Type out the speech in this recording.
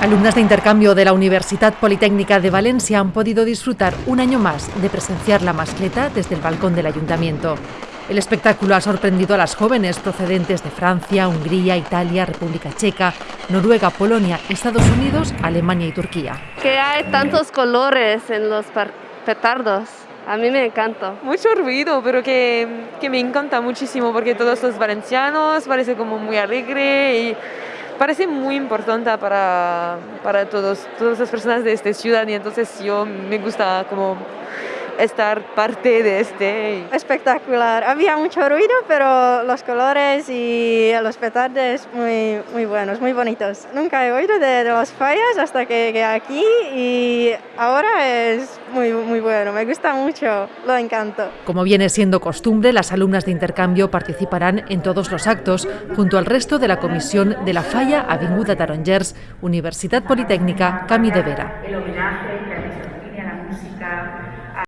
Alumnas de intercambio de la Universidad Politécnica de Valencia han podido disfrutar un año más de presenciar la mascleta desde el balcón del ayuntamiento. El espectáculo ha sorprendido a las jóvenes procedentes de Francia, Hungría, Italia, República Checa, Noruega, Polonia, Estados Unidos, Alemania y Turquía. Que hay tantos colores en los petardos. A mí me encanta. Mucho ruido, pero que, que me encanta muchísimo porque todos los valencianos parece como muy alegre y parece muy importante para, para todos, todas las personas de esta ciudad y entonces yo me gusta como estar parte de este. Espectacular. Había mucho ruido, pero los colores y los petardos muy, muy buenos, muy bonitos. Nunca he oído de, de los fallas hasta que llegué aquí y ahora es muy, muy bueno. Me gusta mucho, lo encanto. Como viene siendo costumbre, las alumnas de intercambio participarán en todos los actos junto al resto de la comisión de la Falla Avinguda Tarongers, Universidad Politécnica Cami de Vera.